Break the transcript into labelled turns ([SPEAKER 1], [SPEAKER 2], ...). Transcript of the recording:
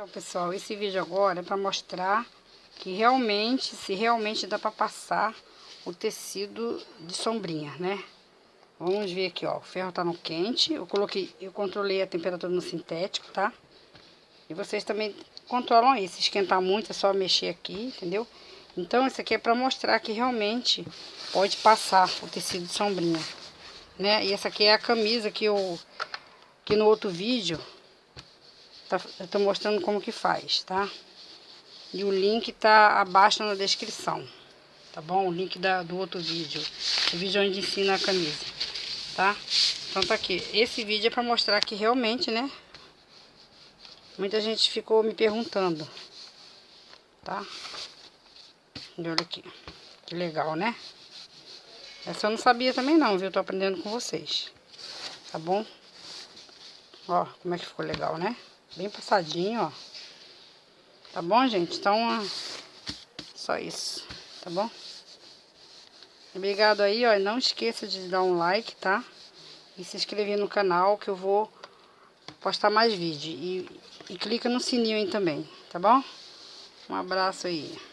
[SPEAKER 1] Então, pessoal, esse vídeo agora é para mostrar que realmente, se realmente dá para passar o tecido de sombrinha, né? Vamos ver aqui, ó, o ferro tá no quente, eu coloquei, eu controlei a temperatura no sintético, tá? E vocês também controlam aí, se esquentar muito é só mexer aqui, entendeu? Então, isso aqui é para mostrar que realmente pode passar o tecido de sombrinha, né? E essa aqui é a camisa que eu, que no outro vídeo, tá, eu tô mostrando como que faz, tá? E o link tá abaixo na descrição, tá bom? O link da, do outro vídeo, o vídeo onde ensina a camisa, tá? Então tá aqui, esse vídeo é para mostrar que realmente, né? Muita gente ficou me perguntando, tá? E olha aqui, que legal, né? Essa eu não sabia também não, viu? Tô aprendendo com vocês, tá bom? Ó, como é que ficou legal, né? Bem passadinho, ó. Tá bom, gente? Então, só isso, tá bom? Obrigado aí, ó. Não esqueça de dar um like, tá? E se inscrever no canal que eu vou postar mais vídeo. E, e clica no sininho aí também, tá bom? Um abraço aí.